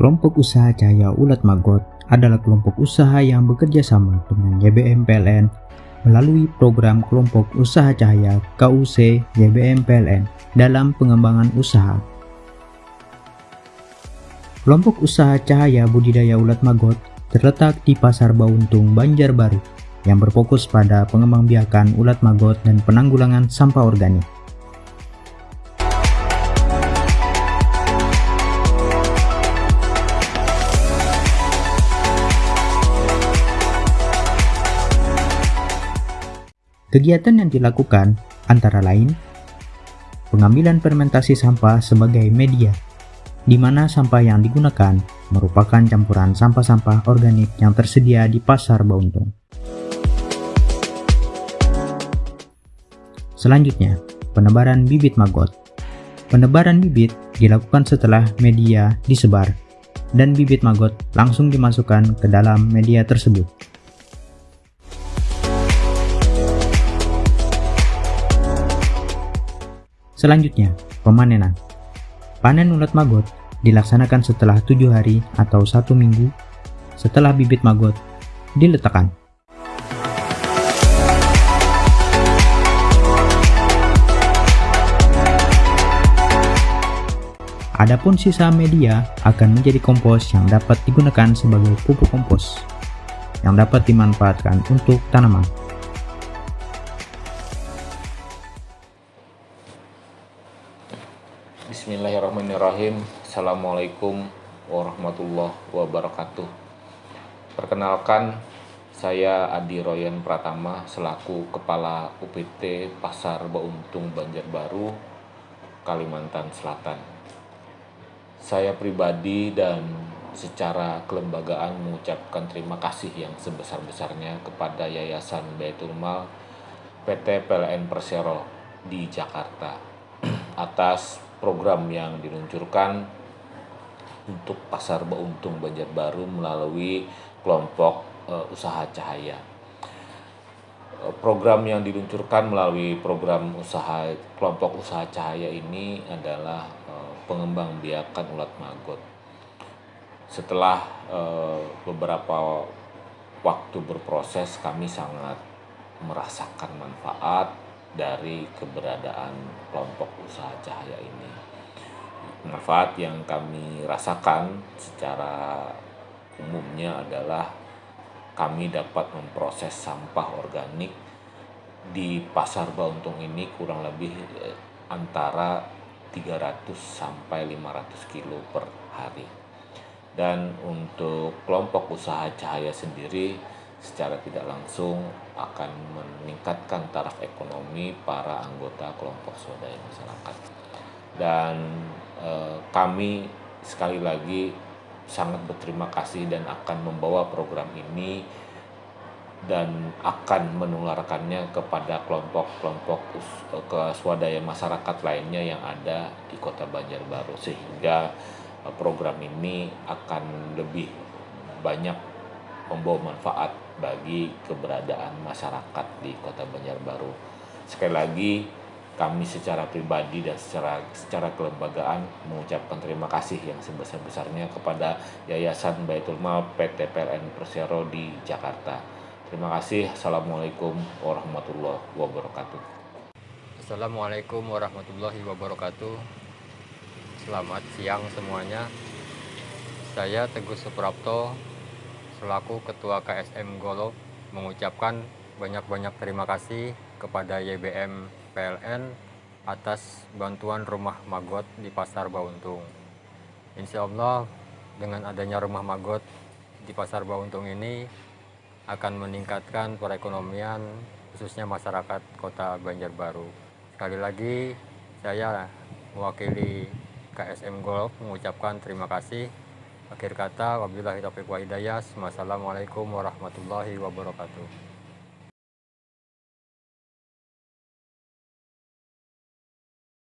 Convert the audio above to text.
Kelompok Usaha Cahaya Ulat Magot adalah kelompok usaha yang bekerja sama dengan YBM PLN melalui program Kelompok Usaha Cahaya KUC YBM PLN dalam pengembangan usaha. Kelompok Usaha Cahaya Budidaya Ulat Magot terletak di Pasar Bauntung, Banjarbaru yang berfokus pada pengembangbiakan ulat magot dan penanggulangan sampah organik. Kegiatan yang dilakukan antara lain pengambilan fermentasi sampah sebagai media, di mana sampah yang digunakan merupakan campuran sampah-sampah organik yang tersedia di pasar Bauntung. Selanjutnya, penebaran bibit maggot. Penebaran bibit dilakukan setelah media disebar, dan bibit maggot langsung dimasukkan ke dalam media tersebut. Selanjutnya, pemanenan. Panen ulat maggot dilaksanakan setelah tujuh hari atau satu minggu setelah bibit maggot diletakkan. Adapun sisa media akan menjadi kompos yang dapat digunakan sebagai pupuk kompos yang dapat dimanfaatkan untuk tanaman. Bismillahirrahmanirrahim. Assalamualaikum warahmatullahi wabarakatuh. Perkenalkan saya Adi Royan Pratama selaku Kepala UPT Pasar Bauntung Banjarbaru Kalimantan Selatan. Saya pribadi dan secara kelembagaan mengucapkan terima kasih yang sebesar-besarnya kepada Yayasan Baitul Mal PT PLN Persero di Jakarta atas program yang diluncurkan untuk pasar Bauntung Banjarbaru melalui kelompok uh, usaha cahaya. Uh, program yang diluncurkan melalui program usaha kelompok usaha cahaya ini adalah uh, pengembangbiakan ulat magot. Setelah uh, beberapa waktu berproses, kami sangat merasakan manfaat dari keberadaan kelompok usaha cahaya ini. Manfaat yang kami rasakan secara umumnya adalah kami dapat memproses sampah organik di pasar Bauntung ini kurang lebih eh, antara 300 sampai 500 kilo per hari. Dan untuk kelompok usaha cahaya sendiri secara tidak langsung akan meningkatkan taraf ekonomi para anggota kelompok swadaya masyarakat. Dan eh, kami sekali lagi sangat berterima kasih dan akan membawa program ini dan akan menularkannya kepada kelompok-kelompok eh, ke swadaya masyarakat lainnya yang ada di Kota Banjarbaru sehingga eh, program ini akan lebih banyak membawa manfaat bagi keberadaan masyarakat di Kota Banjarbaru. Sekali lagi kami secara pribadi dan secara secara kelembagaan mengucapkan terima kasih yang sebesar-besarnya kepada Yayasan Baitul Mal PT PLN Persero di Jakarta. Terima kasih. Assalamualaikum warahmatullahi wabarakatuh. Assalamualaikum warahmatullahi wabarakatuh. Selamat siang semuanya. Saya Teguh Suprapto, selaku Ketua KSM Golok mengucapkan banyak-banyak terima kasih kepada YBM PLN atas bantuan rumah magot di Pasar Bauntung. Insya Allah dengan adanya rumah magot di Pasar Bauntung ini akan meningkatkan perekonomian khususnya masyarakat kota Banjarbaru. Sekali lagi saya mewakili KSM Golf mengucapkan terima kasih Akhir kata, wabillahi taufiq wa hidayah. Wassalamualaikum warahmatullahi wabarakatuh.